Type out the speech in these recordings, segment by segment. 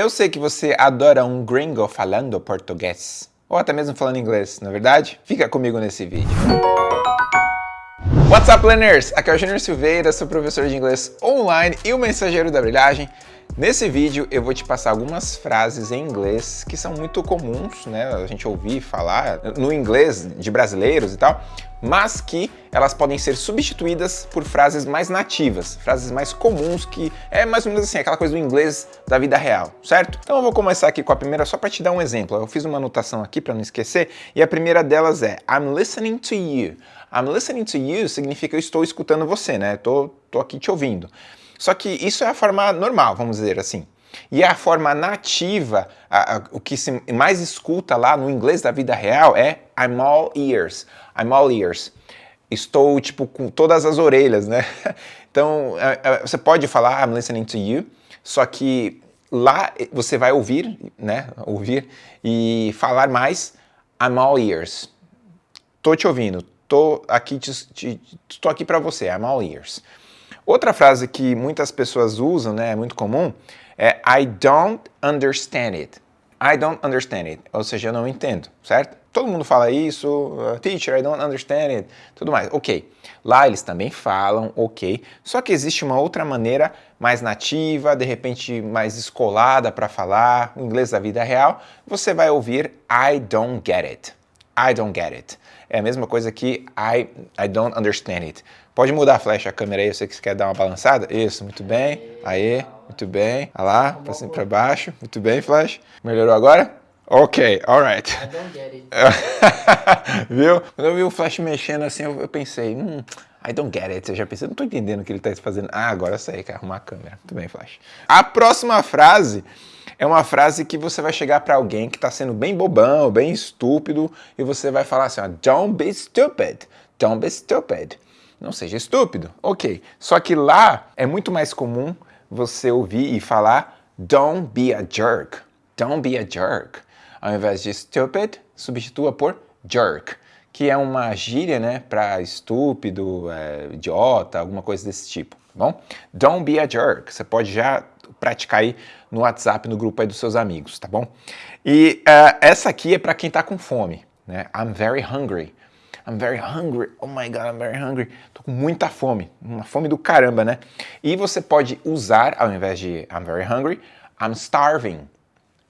Eu sei que você adora um gringo falando português, ou até mesmo falando inglês, na é verdade? Fica comigo nesse vídeo. What's up, learners? Aqui é o Junior Silveira, sou professor de inglês online e o mensageiro da brilhagem. Nesse vídeo eu vou te passar algumas frases em inglês que são muito comuns, né, a gente ouvir falar no inglês de brasileiros e tal, mas que elas podem ser substituídas por frases mais nativas, frases mais comuns que é mais ou menos assim, aquela coisa do inglês da vida real, certo? Então eu vou começar aqui com a primeira só para te dar um exemplo. Eu fiz uma anotação aqui para não esquecer e a primeira delas é I'm listening to you. I'm listening to you significa eu estou escutando você, né? Tô, tô aqui te ouvindo. Só que isso é a forma normal, vamos dizer assim. E a forma nativa, a, a, o que se mais escuta lá no inglês da vida real é I'm all ears. I'm all ears. Estou, tipo, com todas as orelhas, né? Então, é, é, você pode falar I'm listening to you, só que lá você vai ouvir, né? Ouvir e falar mais I'm all ears. Tô te ouvindo, tô aqui, te, te, tô aqui para você, I'm all ears. Outra frase que muitas pessoas usam, né, é muito comum, é I don't understand it. I don't understand it, ou seja, eu não entendo, certo? Todo mundo fala isso, uh, teacher, I don't understand it, tudo mais, ok. Lá eles também falam, ok, só que existe uma outra maneira mais nativa, de repente mais escolada para falar, o inglês da vida real, você vai ouvir I don't get it. I don't get it. É a mesma coisa que I, I don't understand it. Pode mudar a flecha, a câmera aí, sei que você quer dar uma balançada. Isso, muito bem. Aí, muito bem. Olha lá, pra cima e pra baixo. Muito bem, flash. Melhorou agora? Ok, alright. Viu? Quando eu vi o flash mexendo assim, eu, eu pensei, hum, I don't get it. Eu já pensei, não tô entendendo o que ele tá fazendo. Ah, agora eu sei, quer arrumar a câmera. Muito bem, flash. A próxima frase é uma frase que você vai chegar para alguém que está sendo bem bobão, bem estúpido, e você vai falar assim, ó, don't be stupid, don't be stupid. Não seja estúpido. Ok, só que lá é muito mais comum você ouvir e falar don't be a jerk, don't be a jerk. Ao invés de stupid, substitua por jerk, que é uma gíria, né, para estúpido, é, idiota, alguma coisa desse tipo, tá bom? Don't be a jerk. Você pode já praticar aí no WhatsApp, no grupo aí dos seus amigos, tá bom? E uh, essa aqui é para quem tá com fome, né? I'm very hungry. I'm very hungry. Oh my God, I'm very hungry. Tô com muita fome, uma fome do caramba, né? E você pode usar, ao invés de I'm very hungry, I'm starving.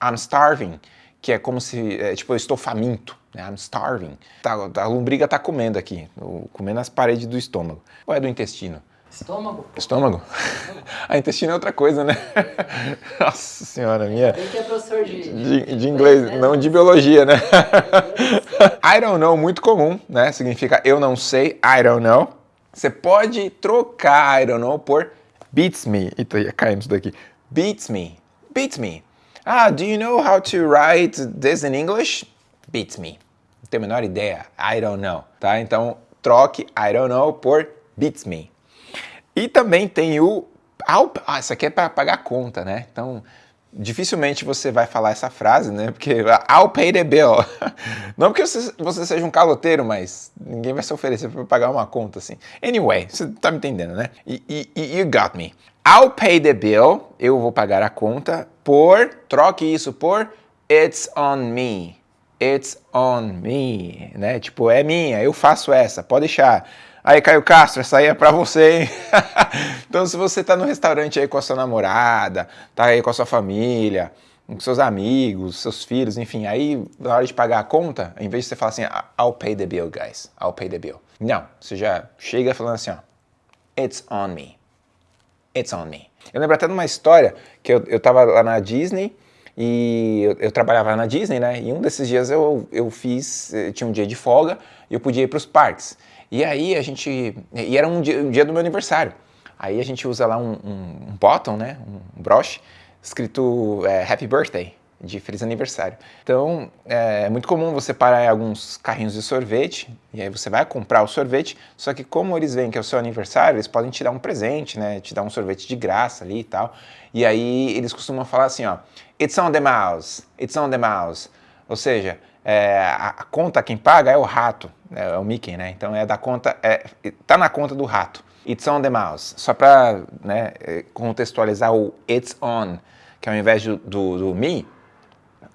I'm starving, que é como se, é, tipo, eu estou faminto. Né? I'm starving. Tá, a lombriga tá comendo aqui, comendo as paredes do estômago. Ou é do intestino? Estômago. Estômago? A intestino é outra coisa, né? Nossa senhora, minha... Tem que é professor de... De, de inglês, né? não de biologia, né? I don't know, muito comum, né? Significa eu não sei, I don't know. Você pode trocar I don't know por beats me. Eita, ia caindo isso daqui. Beats me. Beats me. Ah, do you know how to write this in English? Beats me. Não tenho a menor ideia. I don't know, tá? Então, troque I don't know por beats me. E também tem o... Ah, isso aqui é para pagar a conta, né? Então, dificilmente você vai falar essa frase, né? Porque I'll pay the bill. Não porque você, você seja um caloteiro, mas ninguém vai se oferecer para pagar uma conta assim. Anyway, você tá me entendendo, né? E, e, you got me. I'll pay the bill, eu vou pagar a conta por, troque isso por it's on me. It's on me, né? Tipo, é minha, eu faço essa, pode deixar. Aí, Caio Castro, essa aí é pra você, hein? então, se você tá no restaurante aí com a sua namorada, tá aí com a sua família, com seus amigos, seus filhos, enfim, aí na hora de pagar a conta, em vez de você falar assim, I'll pay the bill, guys, I'll pay the bill. Não, você já chega falando assim, ó, it's on me, it's on me. Eu lembro até de uma história que eu, eu tava lá na Disney, e eu, eu, trabalhava na Disney, né? E um desses dias eu, eu fiz, eu tinha um dia de folga e eu podia ir para os parques. E aí a gente, e era um dia, um dia do meu aniversário. Aí a gente usa lá um, um, um bottom, né, um broche, escrito é, Happy Birthday, de feliz aniversário. Então, é, é muito comum você parar em alguns carrinhos de sorvete, e aí você vai comprar o sorvete, só que como eles veem que é o seu aniversário, eles podem te dar um presente, né, te dar um sorvete de graça ali e tal. E aí eles costumam falar assim, ó, It's on the mouse, it's on the mouse. Ou seja, é, a conta quem paga é o rato, é, é, o Mickey, né? Então é da conta, é, tá na conta do rato. It's on the mouse. Só para né, é, contextualizar o it's on, que ao invés do, do, do me,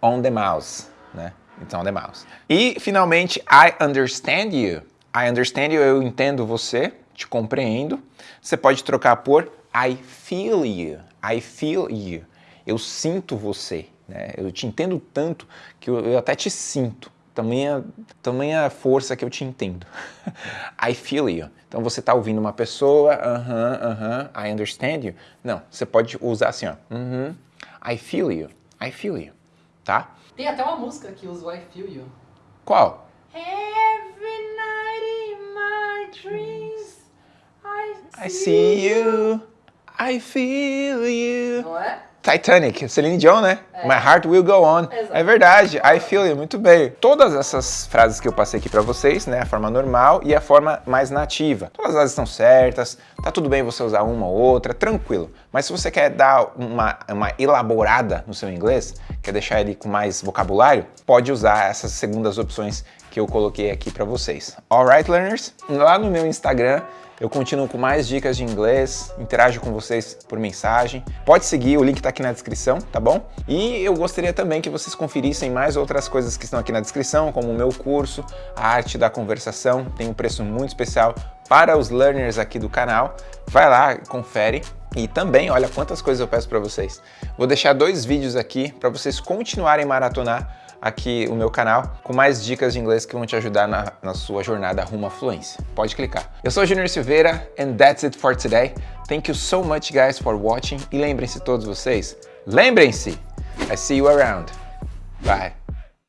on the mouse, né? Então, on the mouse. E, finalmente, I understand you. I understand you, eu entendo você, te compreendo. Você pode trocar por I feel you. I feel you. Eu sinto você. Né? Eu te entendo tanto que eu, eu até te sinto. Tamanha, tamanha força que eu te entendo. I feel you. Então você está ouvindo uma pessoa, aham, uh aham, -huh, uh -huh, I understand you. Não, você pode usar assim, ó. Uh -huh, I feel you. I feel you. Tá? Tem até uma música que usa o I feel you. Qual? Every night in my dreams I see, I see you. I feel you. Não é? Titanic, Celine Dion, né? É. My heart will go on. Exato. É verdade, I feel you, muito bem. Todas essas frases que eu passei aqui pra vocês, né? A forma normal e a forma mais nativa. Todas elas estão certas, tá tudo bem você usar uma ou outra, tranquilo. Mas se você quer dar uma, uma elaborada no seu inglês, quer deixar ele com mais vocabulário, pode usar essas segundas opções que eu coloquei aqui pra vocês. Alright, learners? Lá no meu Instagram, eu continuo com mais dicas de inglês, interajo com vocês por mensagem. Pode seguir, o link tá aqui na descrição, tá bom? E eu gostaria também que vocês conferissem mais outras coisas que estão aqui na descrição, como o meu curso, a arte da conversação, tem um preço muito especial para os learners aqui do canal. Vai lá, confere. E também, olha quantas coisas eu peço para vocês. Vou deixar dois vídeos aqui para vocês continuarem maratonar aqui o meu canal com mais dicas de inglês que vão te ajudar na, na sua jornada rumo à fluência. Pode clicar. Eu sou Junior Silveira and that's it for today. Thank you so much guys for watching e lembrem-se todos vocês, lembrem-se, I see you around. Bye.